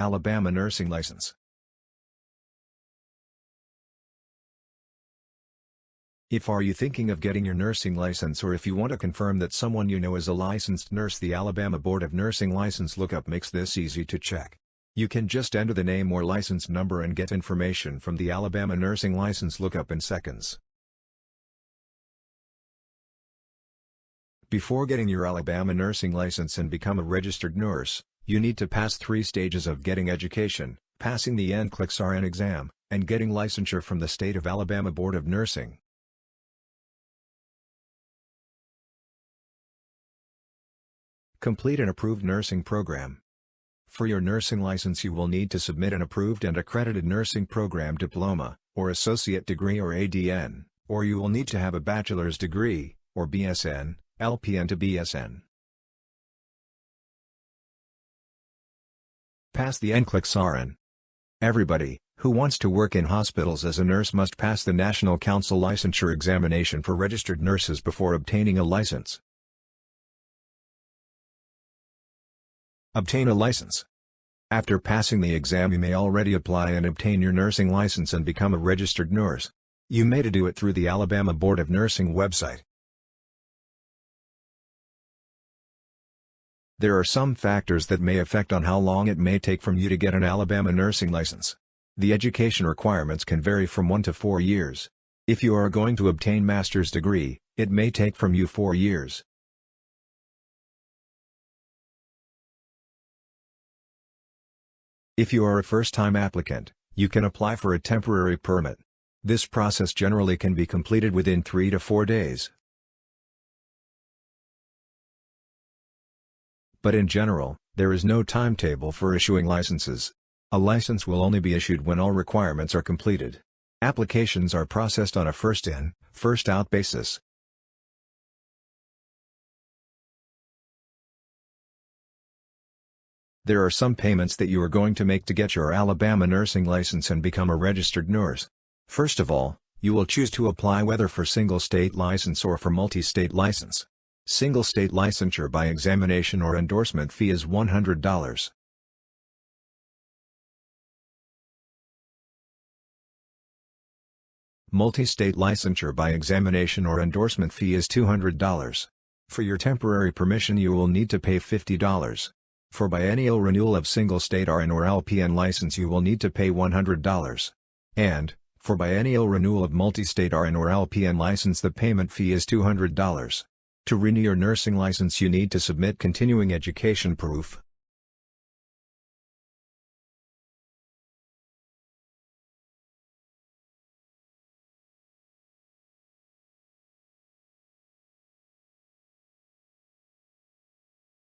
Alabama nursing license. If are you thinking of getting your nursing license or if you want to confirm that someone you know is a licensed nurse the Alabama Board of Nursing License Lookup makes this easy to check. You can just enter the name or license number and get information from the Alabama Nursing License Lookup in seconds. Before getting your Alabama nursing license and become a registered nurse, you need to pass three stages of getting education, passing the NCLEX RN exam, and getting licensure from the State of Alabama Board of Nursing. Complete an approved nursing program. For your nursing license you will need to submit an approved and accredited nursing program diploma, or associate degree or ADN, or you will need to have a bachelor's degree, or BSN, LPN to BSN. Pass the NCLEX RN. Everybody, who wants to work in hospitals as a nurse must pass the National Council Licensure Examination for registered nurses before obtaining a license. Obtain a license. After passing the exam you may already apply and obtain your nursing license and become a registered nurse. You may do it through the Alabama Board of Nursing website. There are some factors that may affect on how long it may take from you to get an Alabama nursing license. The education requirements can vary from 1 to 4 years. If you are going to obtain master's degree, it may take from you 4 years. If you are a first-time applicant, you can apply for a temporary permit. This process generally can be completed within 3 to 4 days. But in general, there is no timetable for issuing licenses. A license will only be issued when all requirements are completed. Applications are processed on a first-in, first-out basis. There are some payments that you are going to make to get your Alabama nursing license and become a registered nurse. First of all, you will choose to apply whether for single state license or for multi-state license. Single state licensure by examination or endorsement fee is $100. Multi-state licensure by examination or endorsement fee is $200. For your temporary permission you will need to pay $50. For biennial renewal of single-state RN or LPN license you will need to pay $100. And, for biennial renewal of multi-state RN or LPN license the payment fee is $200. To renew your nursing license you need to submit continuing education proof,